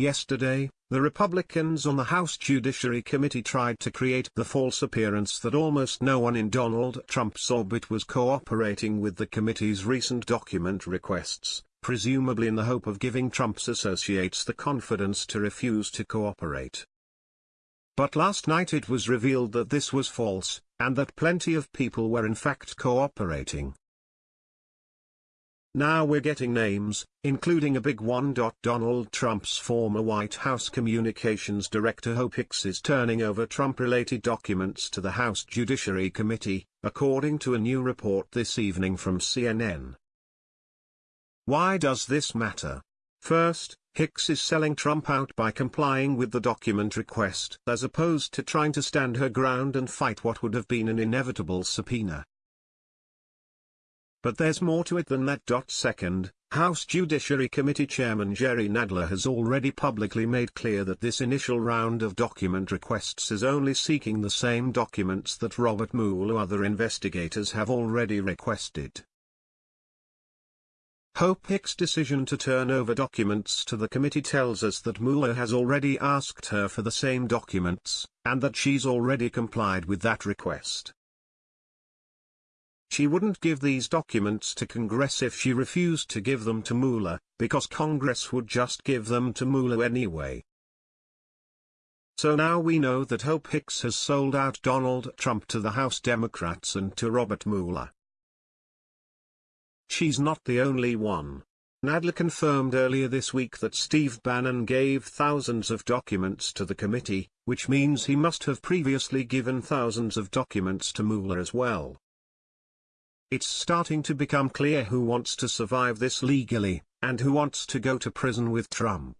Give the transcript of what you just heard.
Yesterday, the Republicans on the House Judiciary Committee tried to create the false appearance that almost no one in Donald Trump's orbit was cooperating with the committee's recent document requests, presumably in the hope of giving Trump's associates the confidence to refuse to cooperate. But last night it was revealed that this was false, and that plenty of people were in fact cooperating. Now we're getting names, including a big one. Donald Trump's former White House Communications Director Hope Hicks is turning over Trump-related documents to the House Judiciary Committee, according to a new report this evening from CNN. Why does this matter? First, Hicks is selling Trump out by complying with the document request as opposed to trying to stand her ground and fight what would have been an inevitable subpoena. But there's more to it than that. Second, House Judiciary Committee Chairman Jerry Nadler has already publicly made clear that this initial round of document requests is only seeking the same documents that Robert Mueller other investigators have already requested. Hope Hicks' decision to turn over documents to the committee tells us that Mueller has already asked her for the same documents, and that she's already complied with that request. She wouldn't give these documents to Congress if she refused to give them to Mueller, because Congress would just give them to Mueller anyway. So now we know that Hope Hicks has sold out Donald Trump to the House Democrats and to Robert Mueller. She's not the only one. Nadler confirmed earlier this week that Steve Bannon gave thousands of documents to the committee, which means he must have previously given thousands of documents to Mueller as well. It's starting to become clear who wants to survive this legally, and who wants to go to prison with Trump.